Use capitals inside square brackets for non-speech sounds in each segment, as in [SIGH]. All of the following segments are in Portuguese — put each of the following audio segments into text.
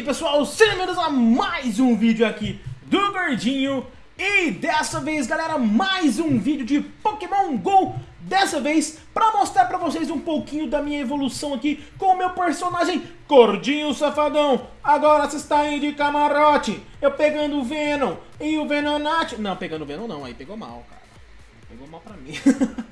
aí pessoal, sejam bem-vindos a mais um vídeo aqui do Gordinho. E dessa vez galera, mais um vídeo de Pokémon GO. Dessa vez pra mostrar pra vocês um pouquinho da minha evolução aqui com o meu personagem Gordinho Safadão. Agora você está aí de camarote, eu pegando o Venom e o Venonat. Não, pegando o Venom não, aí pegou mal cara. Pegou mal pra mim.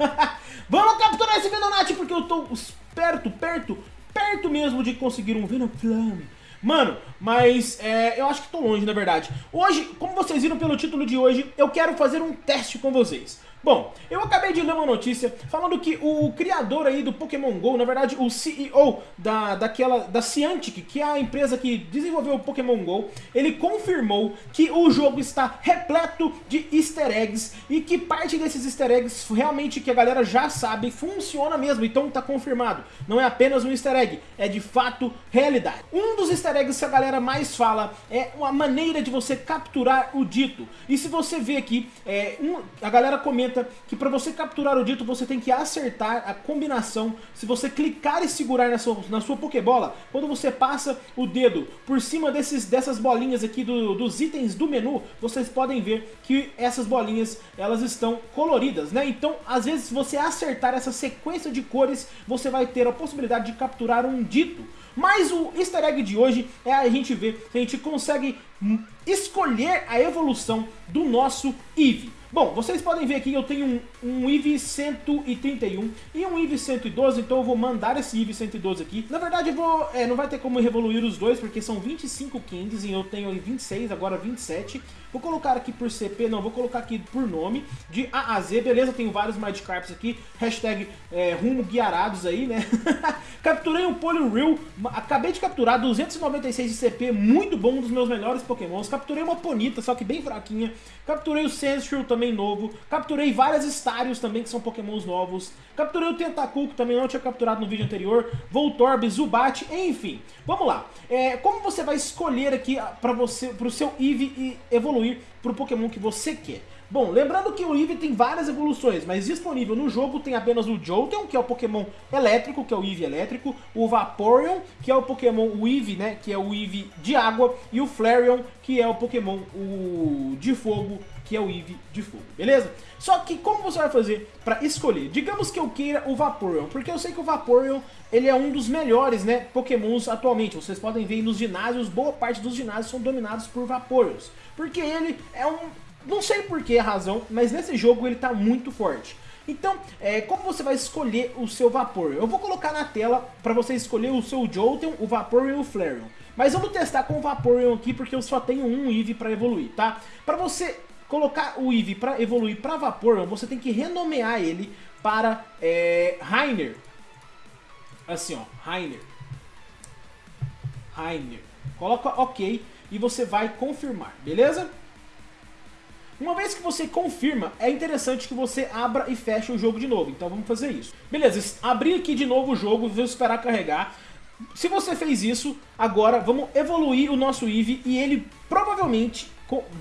[LAUGHS] Vamos capturar esse Venonat porque eu tô perto, perto, perto mesmo de conseguir um Venom Flame Mano, mas é, eu acho que tô longe, na verdade. Hoje, como vocês viram pelo título de hoje, eu quero fazer um teste com vocês. Bom, eu acabei de ler uma notícia falando que o criador aí do Pokémon GO, na verdade o CEO da, daquela, da Ciantic, que é a empresa que desenvolveu o Pokémon GO, ele confirmou que o jogo está repleto de easter eggs e que parte desses easter eggs realmente que a galera já sabe funciona mesmo, então tá confirmado. Não é apenas um easter egg, é de fato realidade. Um dos easter eggs que a galera mais fala é uma maneira de você capturar o dito. E se você vê aqui, é, um, a galera comenta que para você capturar o dito você tem que acertar a combinação. Se você clicar e segurar na sua, na sua Pokébola, quando você passa o dedo por cima desses, dessas bolinhas aqui do, dos itens do menu, vocês podem ver que essas bolinhas elas estão coloridas, né? Então, às vezes, se você acertar essa sequência de cores, você vai ter a possibilidade de capturar um dito. Mas o easter egg de hoje é a gente ver se a gente consegue escolher a evolução do nosso Eevee. Bom, vocês podem ver aqui que eu tenho um, um IV 131 e um IV 112, então eu vou mandar esse IV 112 aqui. Na verdade, eu vou, é, não vai ter como revoluir os dois, porque são 25 Kings e eu tenho 26, agora 27. Vou colocar aqui por CP, não, vou colocar aqui por nome, de A a Z, beleza? Tenho vários Magikarps aqui, hashtag é, rumo guiarados aí, né? [LAUGHS] Capturei um Poliwhirl, acabei de capturar 296 de CP, muito bom, um dos meus melhores pokémons. Capturei uma Ponita, só que bem fraquinha. Capturei o Sandshrew também novo. Capturei várias Starios também, que são pokémons novos. Capturei o Tentacool, que também não tinha capturado no vídeo anterior. Voltorb, Zubat, enfim. Vamos lá. É, como você vai escolher aqui para você, pro seu Eevee evoluir evoluir para o Pokémon que você quer. Bom, lembrando que o Eevee tem várias evoluções, mas disponível no jogo tem apenas o Jolteon, que é o Pokémon elétrico, que é o Eevee elétrico, o Vaporeon, que é o Pokémon o Eevee, né, que é o Eevee de água, e o Flareon, que é o Pokémon o de fogo, que é o Eevee de fogo, beleza? Só que como você vai fazer para escolher? Digamos que eu queira o Vaporeon, porque eu sei que o Vaporeon ele é um dos melhores, né, pokémons atualmente. Vocês podem ver nos ginásios, boa parte dos ginásios são dominados por Vaporeons. Porque ele é um... não sei por que a razão, mas nesse jogo ele tá muito forte. Então, é, como você vai escolher o seu Vaporeon? Eu vou colocar na tela para você escolher o seu Jolteon, o Vaporeon e o Flareon. Mas vamos testar com o Vaporeon aqui, porque eu só tenho um Eevee para evoluir, tá? Para você colocar o Eevee para evoluir para Vaporeon, você tem que renomear ele para é, Rainer. Assim, ó, Rainer. Rainer. Coloca OK e você vai confirmar, beleza? Uma vez que você confirma, é interessante que você abra e feche o jogo de novo. Então vamos fazer isso. Beleza, abrir aqui de novo o jogo, vou esperar carregar. Se você fez isso, agora vamos evoluir o nosso Eevee e ele provavelmente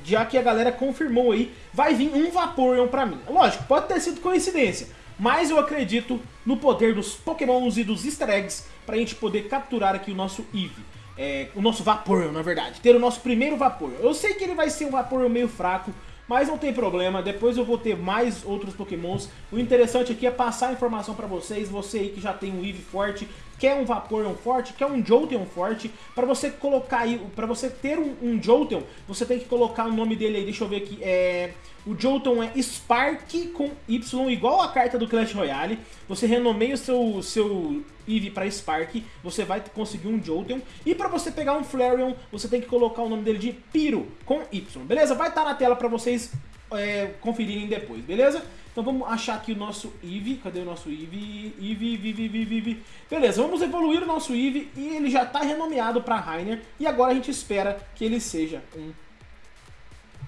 já que a galera confirmou aí, vai vir um Vaporeon pra mim. Lógico, pode ter sido coincidência, mas eu acredito no poder dos Pokémons e dos Easter Eggs pra gente poder capturar aqui o nosso Eevee. É, o nosso Vaporeon, na verdade. Ter o nosso primeiro Vaporeon. Eu sei que ele vai ser um Vaporeon meio fraco, mas não tem problema, depois eu vou ter mais outros pokémons. O interessante aqui é passar a informação pra vocês, você aí que já tem um Eevee forte, quer um Vaporeon forte, quer um Jolteon forte, para você colocar aí, para você ter um, um Jolteon, você tem que colocar o nome dele aí, deixa eu ver aqui, é... O Jolteon é Spark com Y, igual a carta do Clash Royale. Você renomeia o seu, seu Eevee para Spark, você vai conseguir um Jolteon. E para você pegar um Flareon, você tem que colocar o nome dele de Pyro com Y, beleza? Vai estar tá na tela para vocês é, conferirem depois, beleza? Então vamos achar aqui o nosso Eevee. Cadê o nosso Eevee? Eevee, Eevee, Eevee, Eevee. Beleza, vamos evoluir o nosso Eevee e ele já está renomeado para Rainer. E agora a gente espera que ele seja um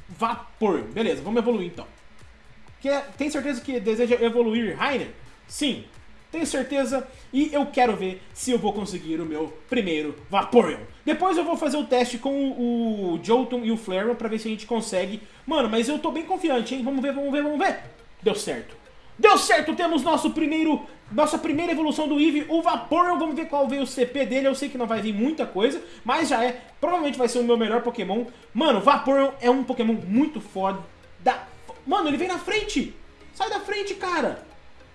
Vapor. Beleza, vamos evoluir então. Quer, tem certeza que deseja evoluir Rainer? Sim, tenho certeza e eu quero ver se eu vou conseguir o meu primeiro Vaporeon. Depois eu vou fazer o teste com o, o e o Flareon pra ver se a gente consegue. Mano, mas eu tô bem confiante, hein? Vamos ver, vamos ver, vamos ver. Deu certo. Deu certo, temos nosso primeiro, nossa primeira evolução do Eevee, o Vaporeon. Vamos ver qual veio o CP dele. Eu sei que não vai vir muita coisa, mas já é. Provavelmente vai ser o meu melhor Pokémon. Mano, Vaporeon é um Pokémon muito foda. Da... Mano, ele vem na frente. Sai da frente, cara.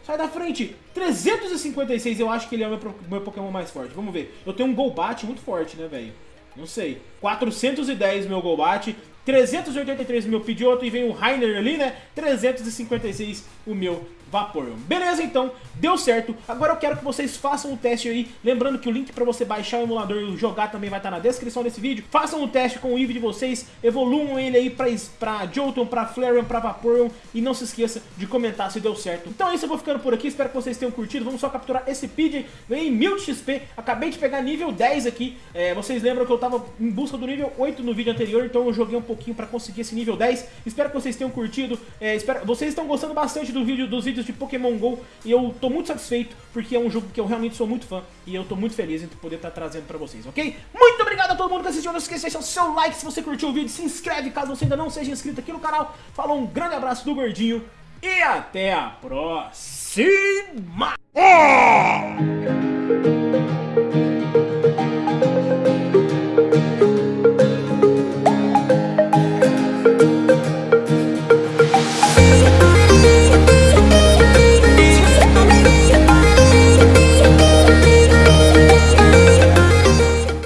Sai da frente. 356, eu acho que ele é o meu, meu Pokémon mais forte. Vamos ver. Eu tenho um Golbat muito forte, né, velho? Não sei. 410 meu Golbat. 383 meu Pidgeotto e vem o Rainer ali, né? 356 o meu Vaporeon. Beleza, então, deu certo. Agora eu quero que vocês façam o teste aí. Lembrando que o link pra você baixar o emulador e jogar também vai estar na descrição desse vídeo. Façam o teste com o Eevee de vocês, evoluam ele aí pra, pra Jolteon, pra Flareon, pra Vaporeon. E não se esqueça de comentar se deu certo. Então é isso, eu vou ficando por aqui. Espero que vocês tenham curtido. Vamos só capturar esse Pidgey. Ganhei 1000 de XP. Acabei de pegar nível 10 aqui. É, vocês lembram que eu tava em busca do nível 8 no vídeo anterior, então eu joguei um pouquinho pra conseguir esse nível 10. Espero que vocês tenham curtido. É, espero... Vocês estão gostando bastante do vídeo, dos vídeos de Pokémon GO e eu tô muito satisfeito porque é um jogo que eu realmente sou muito fã e eu tô muito feliz em poder estar tá trazendo pra vocês, ok? Muito obrigado a todo mundo que assistiu, não esqueça de deixar o seu like se você curtiu o vídeo, se inscreve caso você ainda não seja inscrito aqui no canal. Falou, um grande abraço do Gordinho e até a próxima! Oh!